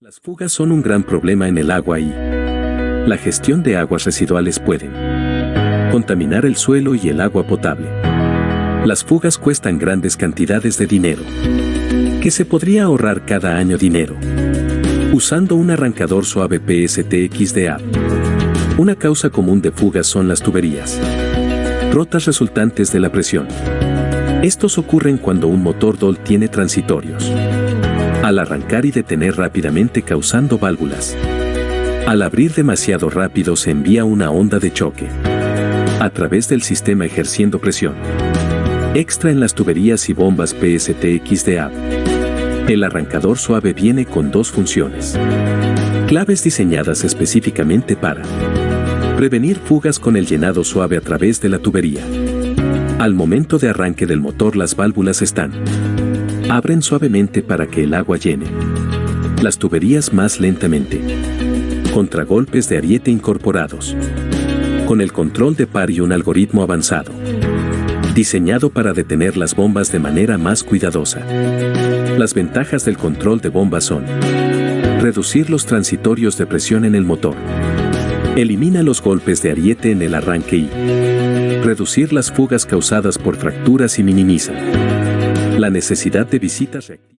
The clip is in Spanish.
Las fugas son un gran problema en el agua y la gestión de aguas residuales pueden contaminar el suelo y el agua potable. Las fugas cuestan grandes cantidades de dinero, que se podría ahorrar cada año dinero, usando un arrancador suave PSTXDA. Una causa común de fugas son las tuberías, rotas resultantes de la presión. Estos ocurren cuando un motor DOL tiene transitorios al arrancar y detener rápidamente causando válvulas. Al abrir demasiado rápido se envía una onda de choque a través del sistema ejerciendo presión extra en las tuberías y bombas PSTXDA. El arrancador suave viene con dos funciones. Claves diseñadas específicamente para prevenir fugas con el llenado suave a través de la tubería. Al momento de arranque del motor las válvulas están Abren suavemente para que el agua llene. Las tuberías más lentamente. Contragolpes de ariete incorporados. Con el control de par y un algoritmo avanzado. Diseñado para detener las bombas de manera más cuidadosa. Las ventajas del control de bombas son reducir los transitorios de presión en el motor. Elimina los golpes de ariete en el arranque y reducir las fugas causadas por fracturas y minimiza la necesidad de visitas